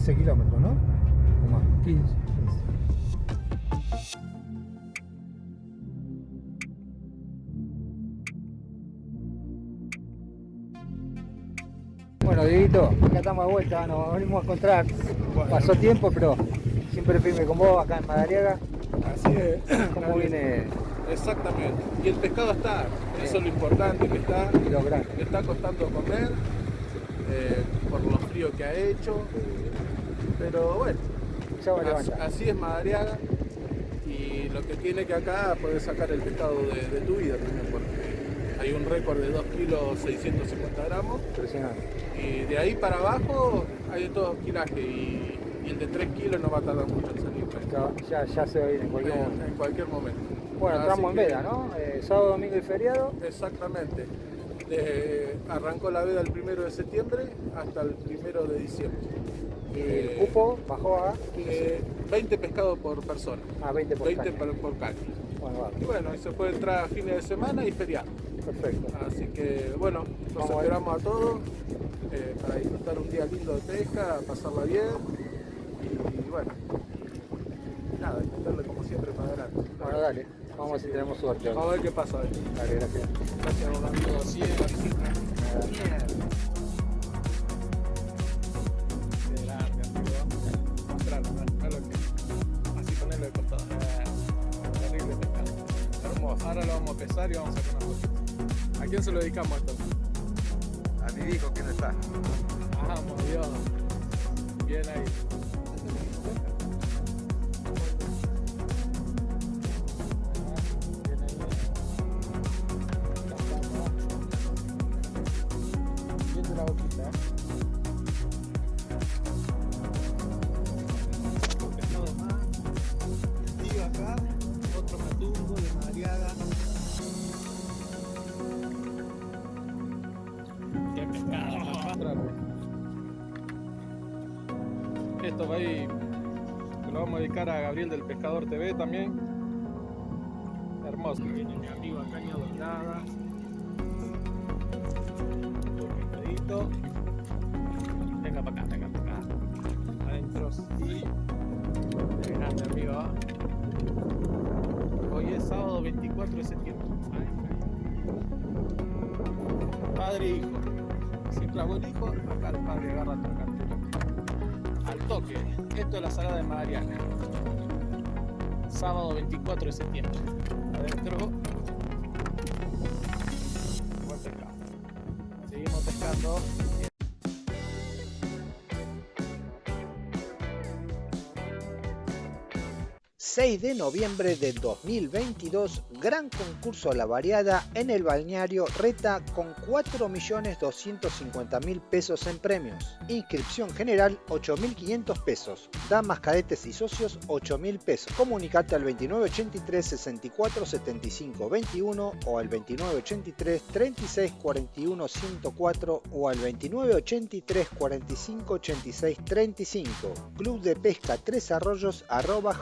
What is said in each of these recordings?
15 kilómetros, ¿no? O más. 15. 15. Bueno, Dieguito, acá estamos de vuelta, nos venimos a encontrar. Pasó tiempo, pero siempre firme con vos acá en Madariaga. Así es. ¿Cómo viene Exactamente. Y el pescado está, eso es lo importante que está. y los grandes? Le está costando comer eh, por lo frío que ha hecho. Pero bueno, así es Madariaga. Y lo que tiene que acá poder sacar el pescado de, de tu vida también, porque hay un récord de 2 kilos 650 gramos. Impresionante. Y de ahí para abajo hay de todo kilaje y, y el de 3 kilos no va a tardar mucho en salir. Ya, ya, ya se va a ir en cualquier en, momento. en cualquier momento. Bueno, Así entramos en veda, ¿no? Eh, sábado, domingo y feriado. Exactamente. De- arrancó la veda el primero de septiembre hasta el primero de diciembre. Y Eh, el cupo bajó a 15. eh, 20 pescados por persona. a 20 por 20 caña. por, caña. Bueno, Y bueno, y se puede entrar a fines de semana y feriado. perfecto. Así que bueno, Vamos ver. esperamos a todos eh, para disfrutar un día lindo de pesca, pasarla bien. Y bueno, nada, intentarle como siempre para adelante. Bueno, dale. Vamos a ver si tenemos suerte. Vamos a ver qué pasa. Dale, gracias. Gracias, Rolando. Sí. Ahora lo vamos a pesar y vamos a sacar una foto. ¿A quién se lo dedicamos esto? A mi hijo que no está. Vamos, Dios. Bien ahí. Esto va ahí. Lo vamos a dedicar a Gabriel del Pescador TV también. Hermoso. Viene mi amigo a caña doblada. Un pescadito. Al toque. Esto es la salada de Madariaga. Sábado 24 de septiembre. Adentro. 6 de noviembre del 2022, gran concurso a la variada en el balneario Reta con 4.250.000 pesos en premios. Inscripción general 8.500 pesos. Damas, cadetes y socios 8.000 pesos. Comunicate al 2983 64 75 21 o al 2983 36 41 104 o al 2983 45 86 35. Club de Pesca Tres Arroyos arroba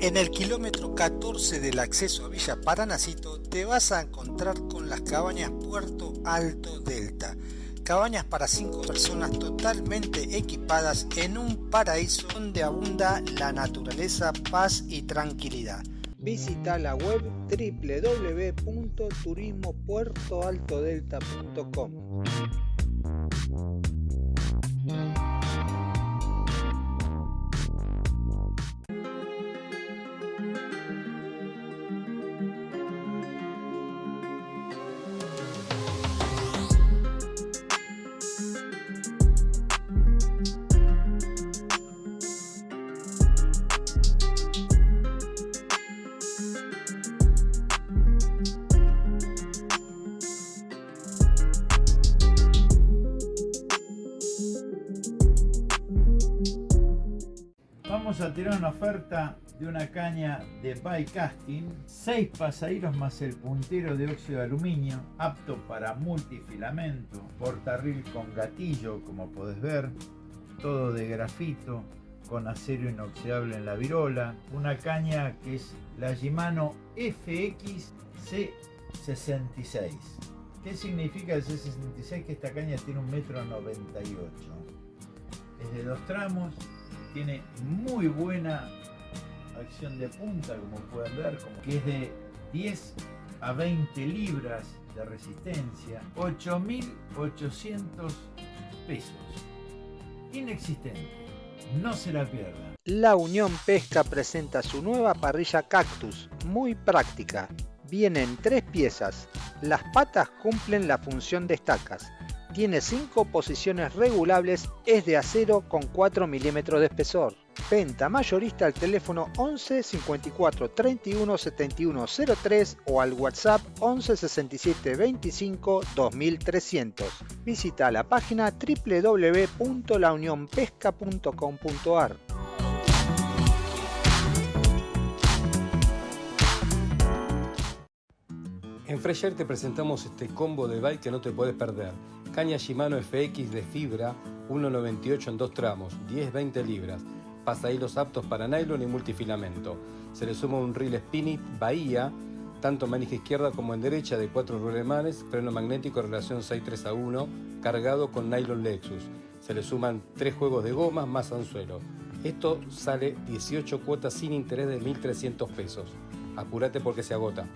En el kilómetro 14 del acceso a Villa Paranacito te vas a encontrar con las cabañas Puerto Alto Delta. Cabañas para 5 personas totalmente equipadas en un paraíso donde abunda la naturaleza, paz y tranquilidad. Visita la web www.turismopuertoaltodelta.com. oferta de una caña de bike casting, 6 pasaderos más el puntero de óxido de aluminio, apto para multifilamento, portarril con gatillo, como podés ver, todo de grafito, con acero inoxidable en la virola, una caña que es la Shimano FX C66. ¿Qué significa el C66? Que esta caña tiene un metro 98. Es de dos tramos, tiene muy buena acción de punta, como pueden ver, que es de 10 a 20 libras de resistencia, 8.800 pesos. Inexistente, no se la pierdan. La Unión Pesca presenta su nueva parrilla Cactus, muy práctica. Viene en tres piezas. Las patas cumplen la función de estacas. Tiene 5 posiciones regulables, es de acero con 4 milímetros de espesor. Venta mayorista al teléfono 11 54 31 71 03 o al WhatsApp 11 67 25 2300. Visita la página www.launionpesca.com.ar. En Fresher te presentamos este combo de bike que no te puedes perder. Caña Shimano FX de fibra, 1,98 en dos tramos, 10-20 libras. Pasahilos aptos para nylon y multifilamento. Se le suma un reel Spinit Bahía, tanto en manija izquierda como en derecha de 4 rulemanes, freno magnético relación 6-3 a 1, cargado con nylon Lexus. Se le suman 3 juegos de gomas más anzuelo. Esto sale 18 cuotas sin interés de 1.300 pesos. Apúrate porque se agota.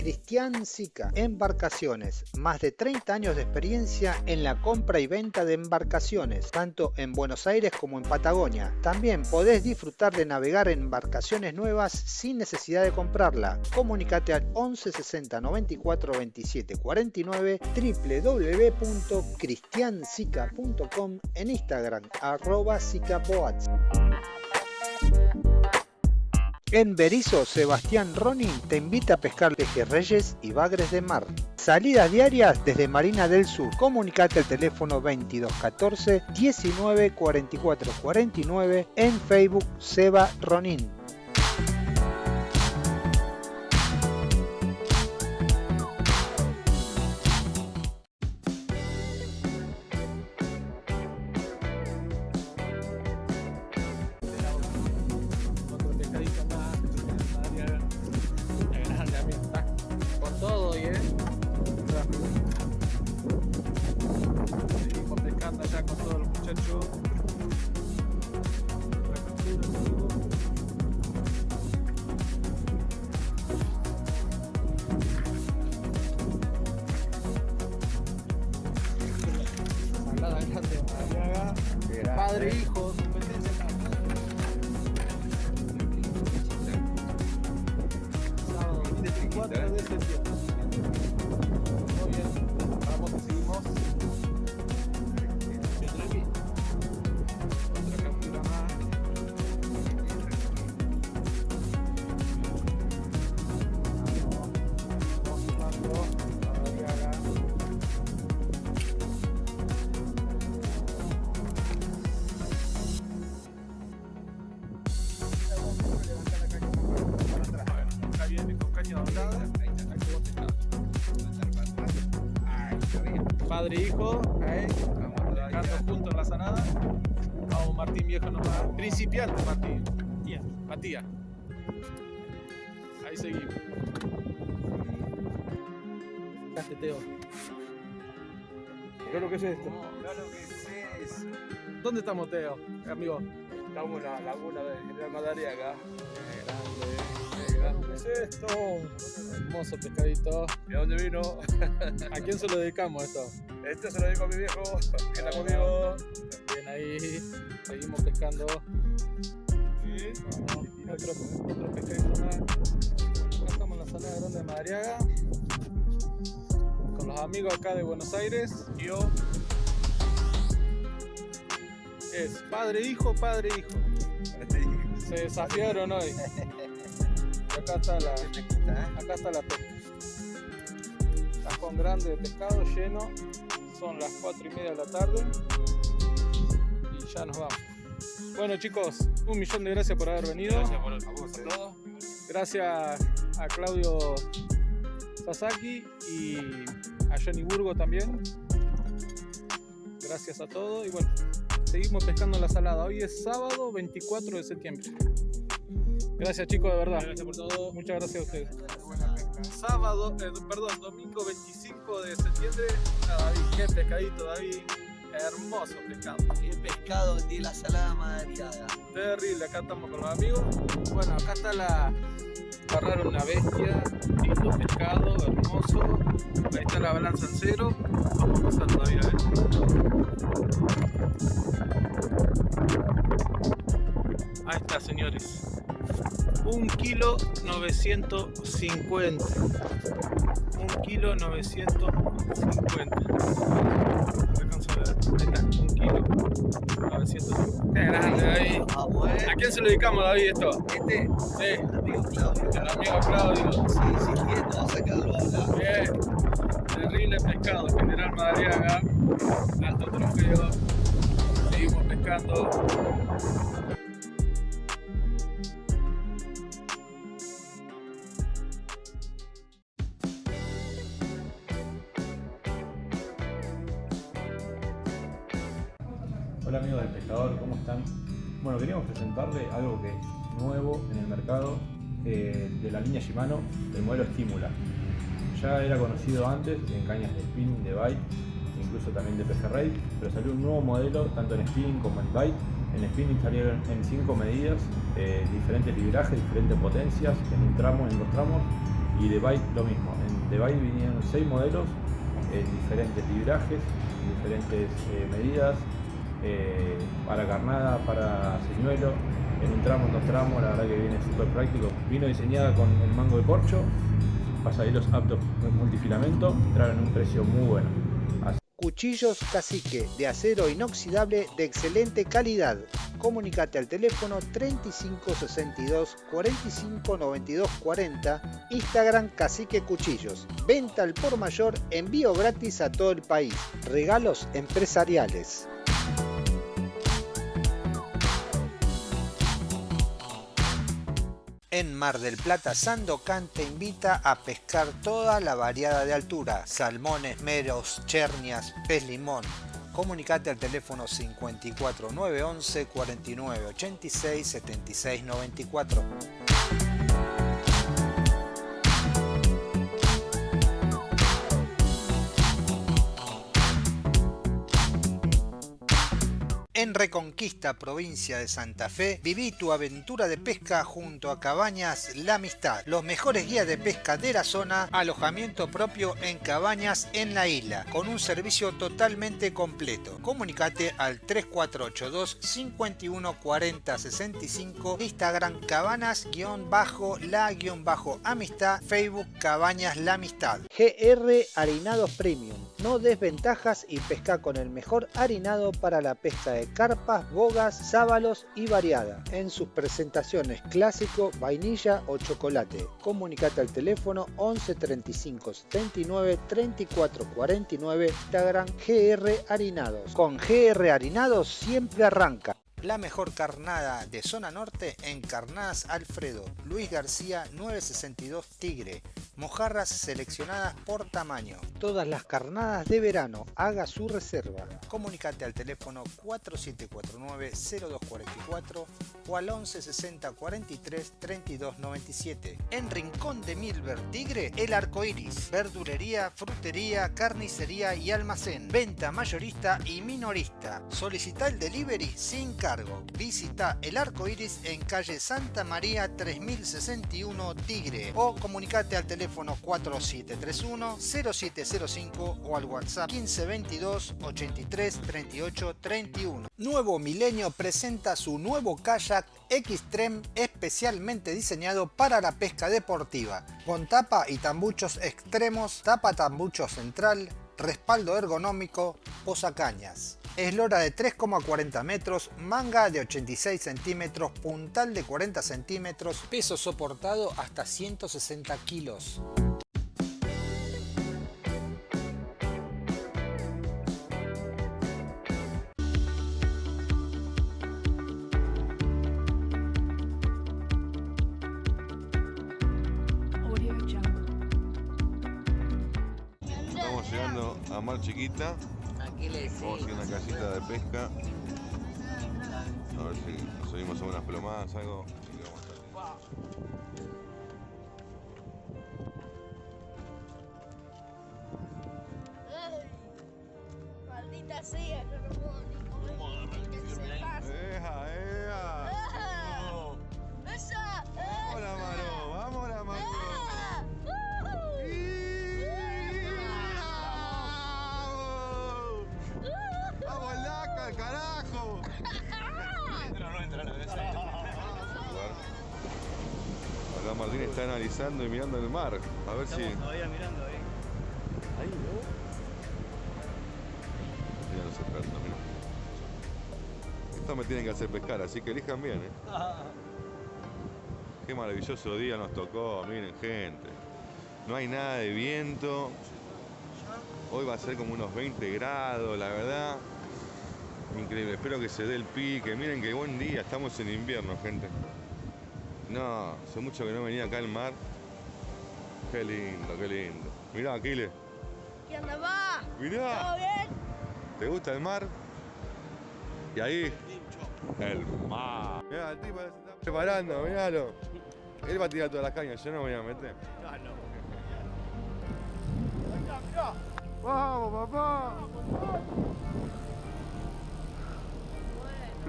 Cristian Sica, Embarcaciones, más de 30 años de experiencia en la compra y venta de embarcaciones, tanto en Buenos Aires como en Patagonia. También podés disfrutar de navegar en embarcaciones nuevas sin necesidad de comprarla. Comunicate al 11 60 94 27 49 www.cristiansica.com en Instagram arroba sicaboats. En Berizo, Sebastián Ronin te invita a pescar pejerreyes y bagres de mar. Salidas diarias desde Marina del Sur. Comunicate al teléfono 2214 19 44 49 en Facebook Seba Ronin. Padre e hijo, ahí, pescando juntos en la sanada. Vamos, Martín viejo nomás. Principiante, Martín. Matías. Ahí seguimos. Pescaste, Teo. ¿Qué es lo que es esto? Claro que es. ¿Dónde estamos, Teo? Amigo. Estamos en la laguna de General Madariaga. Qué grande. ¿Qué es esto? Hermoso pescadito. ¿De dónde vino? ¿A quién se lo dedicamos esto? Este se lo digo a mi viejo, que está conmigo. Bien ahí, seguimos pescando. Vamos, otro, otro pescadito más. Acá estamos en la sala grande de Madariaga. Con los amigos acá de Buenos Aires. Yo. Es padre, hijo, padre, hijo. Se desafiaron hoy. Acá está la, acá está la pesca. Cajón grande de pescado lleno. Son las 4 y media de la tarde. Y ya nos vamos. Bueno chicos, un millón de gracias por haber venido. Gracias por, todo. Gracias a Claudio Sasaki y a Johnny Burgo también. Gracias a todos. Y bueno, seguimos pescando en la salada. Hoy es sábado 24 de septiembre. Gracias chicos, de verdad. Gracias por todo. Muchas gracias a ustedes. sábado, eh, perdón, domingo 25 de septiembre. Ah, David, qué pescadito, David. Hermoso pescado. El pescado tiene la salada madariada. Terrible, acá estamos con los amigos. Bueno, acá está la. Agarraron una bestia, lindo pescado, hermoso. Ahí está la balanza en cero. Vamos a pasar todavía, Ahí está, señores. Un kilo 950. Un kilo 950. Alcanzo a ver. Ahí está, un kilo 950. Qué grande, David. Vamos, eh. ¿A quién se lo dedicamos, David, esto? Este, Sí, el amigo Claudio. el amigo Claudio. Sí, insistiendo a sacarlo a hablar. Bien. Terrible pescado, General Madariaga. Alto trofeo. Seguimos pescando. Queríamos presentarle algo que es nuevo en el mercado eh, de la línea Shimano, el modelo Estímula. Ya era conocido antes en cañas de spinning, de bite, incluso también de pejerrey, pero salió un nuevo modelo tanto en spinning como en bite. En spinning salieron en 5 medidas, eh, diferentes librajes, diferentes potencias, en un tramo, en dos tramos, y de bite lo mismo. En de bite vinieron 6 modelos, en diferentes librajes, diferentes eh, medidas, eh, para carnada, para señuelo, en un tramo, en dos tramos, la verdad que viene súper práctico. Vino diseñada con el mango de corcho, pasaderos aptos multifilamento, entraron en un precio muy bueno. Cuchillos Cacique de acero inoxidable de excelente calidad. Comunicate al teléfono 3562 45 92 40, Instagram Cacique Cuchillos. Venta al por mayor, envío gratis a todo el país. Regalos empresariales. En Mar del Plata, Sandocan te invita a pescar toda la variada de altura, salmones, meros, chernias, pez limón. Comunicate al teléfono 54 911 49 86 76 94. En Reconquista, provincia de Santa Fe, viví tu aventura de pesca junto a Cabañas La Amistad, los mejores guías de pesca de la zona, alojamiento propio en cabañas en la isla, con un servicio totalmente completo. Comunicate al 3482 51 40 65, Instagram cabanas-la-amistad, Facebook Cabañas La Amistad. GR Harinados Premium, no desventajas y pesca con el mejor harinado para la pesca de carpas, bogas, sábalos y variada. En sus presentaciones clásico, vainilla o chocolate. Comunicate al teléfono 11 35 79 34 49 Instagram GR Harinados. Con GR Harinados siempre arranca. La mejor carnada de zona norte en Carnadas Alfredo, Luis García 962 Tigre, mojarras seleccionadas por tamaño. Todas las carnadas de verano, haga su reserva. Comunicate al teléfono 4749-0244 o al 1160 43 32 97. En Rincón de Milver Tigre, El Arco Iris, verdulería, frutería, carnicería y almacén, venta mayorista y minorista. Solicita el delivery sin cargo. Visita El Arco Iris en calle Santa María 3061 Tigre o comunicate al teléfono 4731-0705 o al WhatsApp 1522 83 38 31. Nuevo Milenio presenta su nuevo kayak Xtreme especialmente diseñado para la pesca deportiva, con tapa y tambuchos extremos, tapa tambucho central, respaldo ergonómico, posacañas. Eslora de 3,40 metros, manga de 86 centímetros, puntal de 40 centímetros, peso soportado hasta 160 kilos. Estamos llegando a Mar Chiquita. Vamos a a una casita de pesca. A ver si subimos a unas plomadas, algo. Que vamos a. carajo! Entra, no entra, no Acá Martín está analizando y mirando el mar. A ver si. todavía mirando ahí. Ahí, ¿no? Mira los expertos, mira. Estos me tienen que hacer pescar, así que elijan bien, ¿eh? Qué maravilloso día nos tocó, miren gente. No hay nada de viento. Hoy va a ser como unos 20 grados, la verdad. Increíble, espero que se dé el pique. Miren qué buen día, estamos en invierno, gente. No, hace mucho que no venía acá al mar. Qué lindo, qué lindo. Mirá, Aquiles, ¿Qué onda, va? mirá. ¿Todo bien? ¿Te gusta el mar? Y ahí, el mar. Mirá, el tipo se está preparando, miralo. Él va a tirar todas las cañas, yo no me voy a meter. ¡Vamos, papá!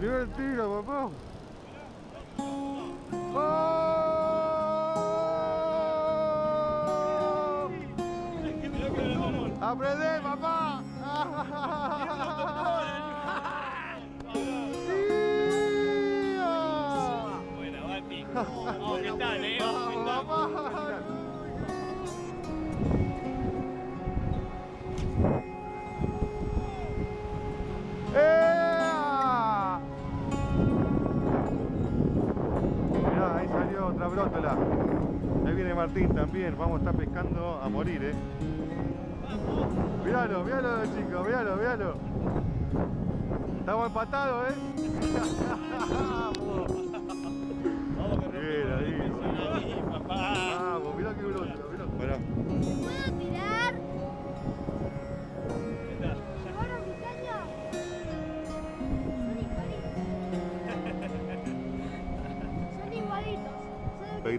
Primer tiro, papá. ¡Oh! ¡Aprende, otra brótola. Ahí viene Martín también. Vamos a estar pescando a morir, eh. Míralo, míralo, chicos, míralo, míralo. Estamos empatados, eh.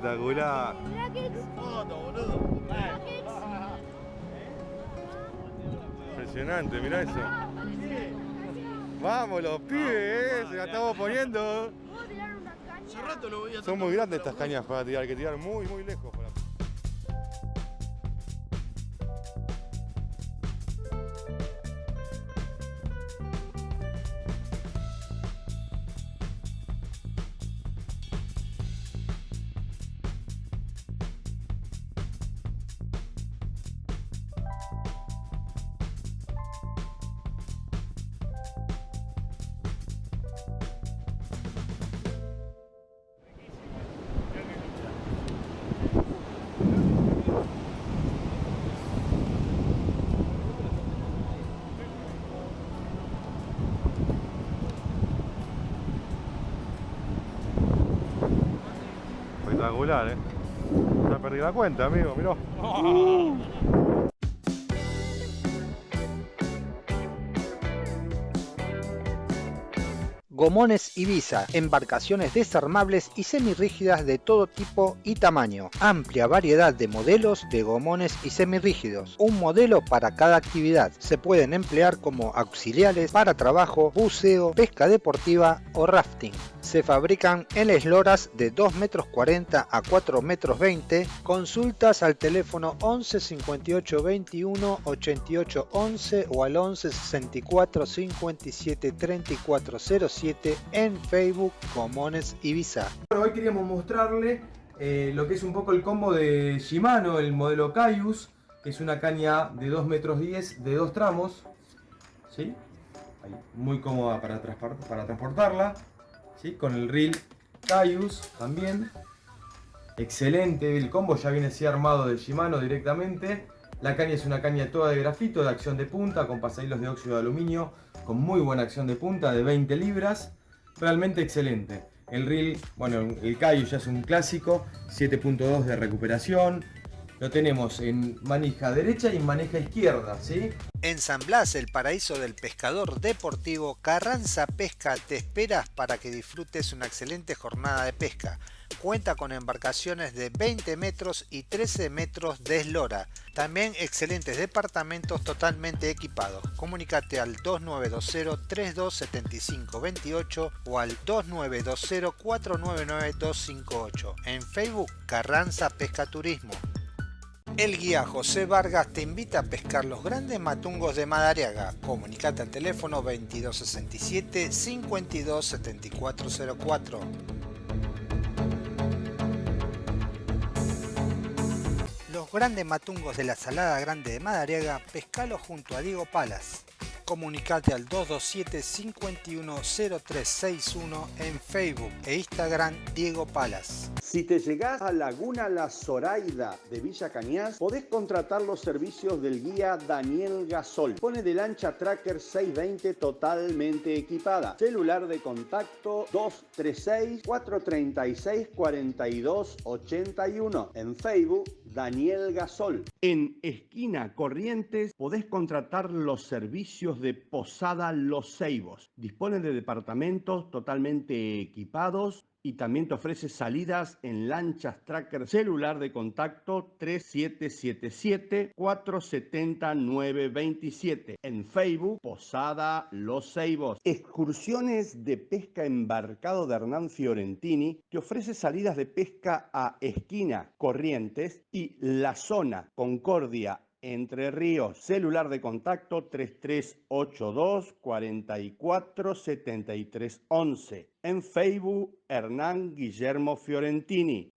Espectacular. Impresionante, mirá eso. Vamos los pibes, eh, se la estamos poniendo. Son muy grandes estas cañas para tirar, hay que tirar muy, muy lejos. Espectacular, eh. Ya perdí la cuenta, amigo, mirá. Gomones Ibiza, embarcaciones desarmables y semirrígidas de todo tipo y tamaño. Amplia variedad de modelos de gomones y semirrígidos. Un modelo para cada actividad. Se pueden emplear como auxiliares para trabajo, buceo, pesca deportiva o rafting. Se fabrican en esloras de 2 metros 40 a 4 metros 20. Consultas al teléfono 11 58 21 88 11 o al 11 64 57 34 07 en Facebook Comones Ibiza. Bueno, hoy queríamos mostrarle eh, lo que es un poco el combo de Shimano, el modelo Caius, que es una caña de 2 metros 10 de dos tramos, ¿sí? Muy cómoda para transportarla, ¿sí? Con el reel Caius también. Excelente, el combo ya viene así armado de Shimano directamente. La caña es una caña toda de grafito, de acción de punta, con pasahilos de óxido de aluminio, con muy buena acción de punta, de 20 libras. Realmente excelente. El reel, bueno, el Cayo ya es un clásico, 7.2 de recuperación. Lo tenemos en manija derecha y en manija izquierda, ¿sí? En San Blas, el paraíso del pescador deportivo, Carranza Pesca te espera para que disfrutes una excelente jornada de pesca. Cuenta con embarcaciones de 20 metros y 13 metros de eslora. También excelentes departamentos totalmente equipados. Comunicate al 2920 3275 28 o al 2920 499 258. En Facebook Carranza Pesca Turismo. El guía José Vargas te invita a pescar los grandes matungos de Madariaga. Comunicate al teléfono 2267 527404. Grandes matungos de la Salada Grande de Madariaga, pescalo junto a Diego Palas. Comunicate al 227 510361 en Facebook e Instagram Diego Palas. Si te llegás a Laguna La Zoraida de Villa Cañas, podés contratar los servicios del guía Daniel Gasol. Pone de lancha Tracker 620 totalmente equipada. Celular de contacto 236-436-4281. En Facebook, Daniel Gasol. En Esquina Corrientes podés contratar los servicios de Posada Los Ceibos. Dispone de departamentos totalmente equipados y también te ofrece salidas en lanchas tracker celular de contacto 3777-470-927. En Facebook, Posada Los Ceibos. Excursiones de pesca embarcado de Hernán Fiorentini te ofrece salidas de pesca a Esquina, Corrientes y La Zona, Concordia, entre Ríos, celular de contacto 3382 44 73 11. En Facebook, Hernán Guillermo Fiorentini.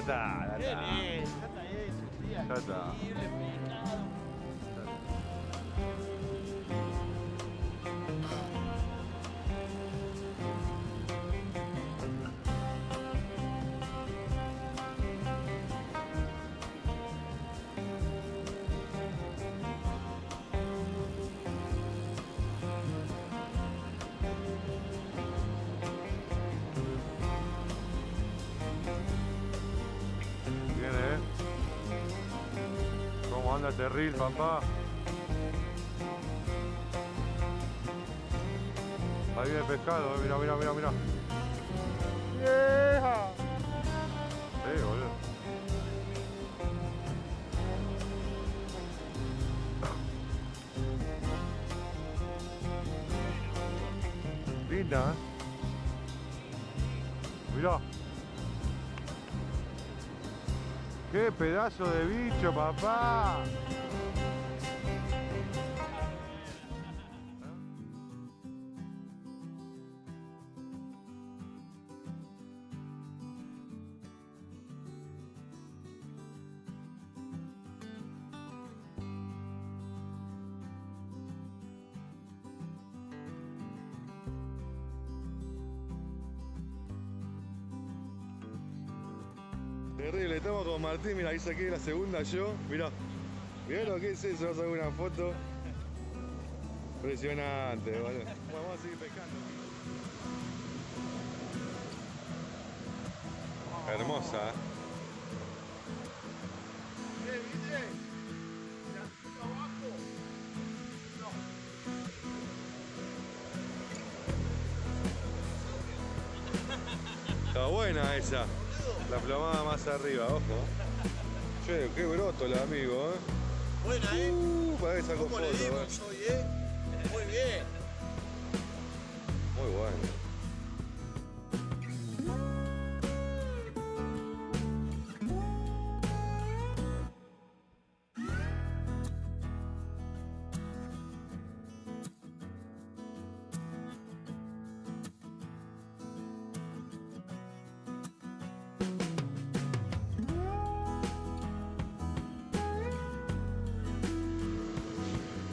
No, no. Ya está, ya Qué ¿Cómo anda este reel, papá? Ahí viene pescado, eh. Mira, mira, mira, mira. ¡Vieja! Sí, boludo. Linda, ¿eh? Mirá. ¡Qué pedazo de bicho, papá! Ahí saqué la segunda yo, mira, mira lo que es eso, vas a ver una foto. Impresionante, boludo. Bueno, vamos a seguir pescando. Hermosa, ¿eh? Está buena esa. La plomada más arriba, ojo. Che, qué broto el amigo, eh. Buena, ¿eh? Uh, para que sacó ¿Cómo le foto, dimos eh. hoy, eh? Muy bien. Muy bueno.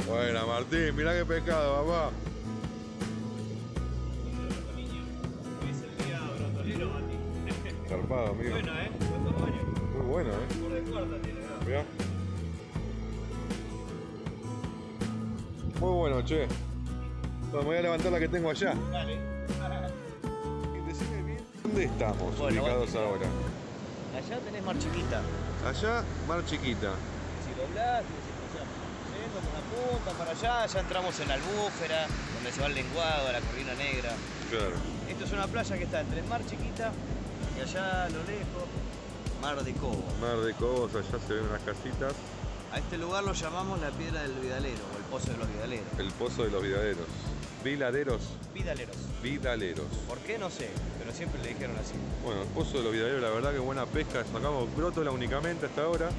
Buena, Martín, mirá qué pescado, papá. Hoy es el día brotolero, Mati. Zarpado, amigo. Bueno, ¿eh? Buen tamaño. Muy bueno, eh. Por de cuarta tiene. ¿no? Mirá. Muy bueno, che. Bueno, me voy a levantar la que tengo allá. Dale. Y decime bien, ¿dónde estamos Bueno, ubicados bueno. ahora? Allá tenés Mar Chiquita. Allá, Mar Chiquita. Si doblás, o sea, yendo por la punta para allá, ya entramos en la albúfera, donde se va el lenguado, la corrina negra. Claro. Esto es una playa que está entre Mar Chiquita y allá a lo lejos, Mar de Cobo. Mar de Cobos, allá se ven unas casitas. A este lugar lo llamamos la Piedra del Vidalero o el Pozo de los Vidaleros. El Pozo de los Vidaderos. Viladeros. Vidaleros. Vidaleros. ¿Por qué? No sé, pero siempre le dijeron así. Bueno, el Pozo de los Vidaderos, la verdad que buena pesca. Sacamos brótola únicamente hasta ahora.